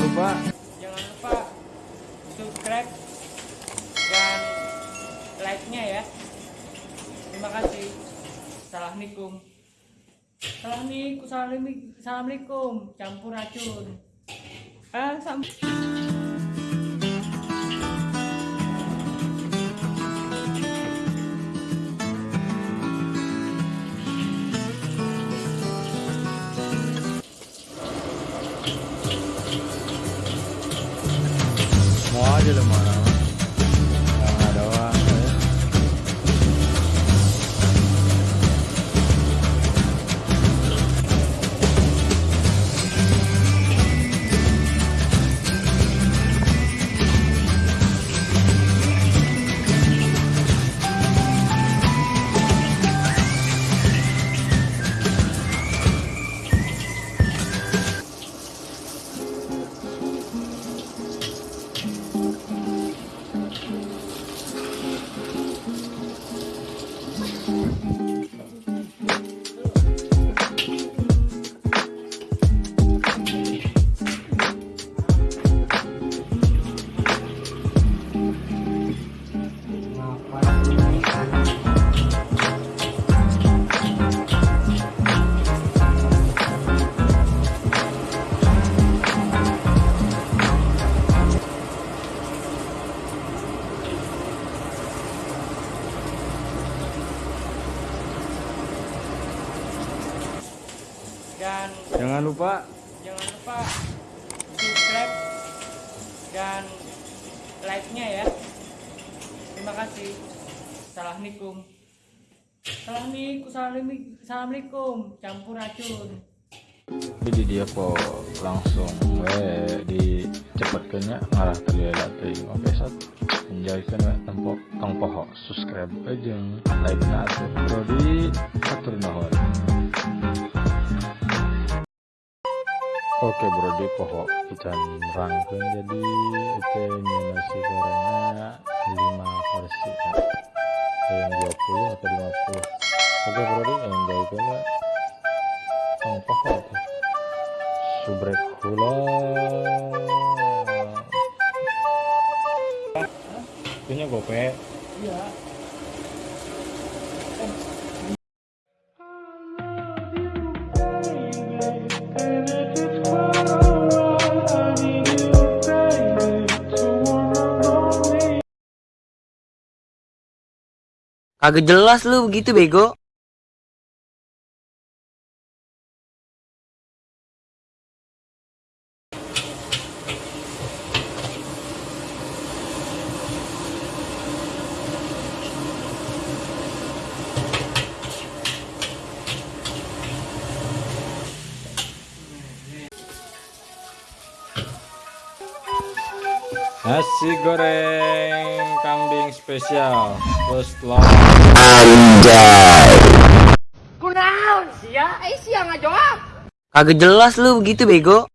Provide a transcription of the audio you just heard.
lupa Jangan lupa subscribe dan like-nya ya. Terima kasih. Assalamualaikum. Assalamualaikum. Assalamualaikum. Campur racun. Ah, sam- mau aja lu mana dan jangan lupa jangan lupa subscribe dan like-nya ya. Terima kasih. Assalamualaikum. Assalamualaikum. Assalamualaikum. Campur racun. jadi dia po langsung we di cepatkannya ngarah ke dia teuing oke sat menjadikan we tempo tong poho subscribe aja like na atuh Oke Brody poho ikan rangkeun jadi itu nasi gorengnya 5 porsi ya. yang 20 atau 50 oke Brody yang jauhkan ya tong poho tuh subrek hula punya gope Iya. Kagak jelas lu begitu bego. Nasi goreng kambing spesial. First love Kagak jelas lu begitu bego.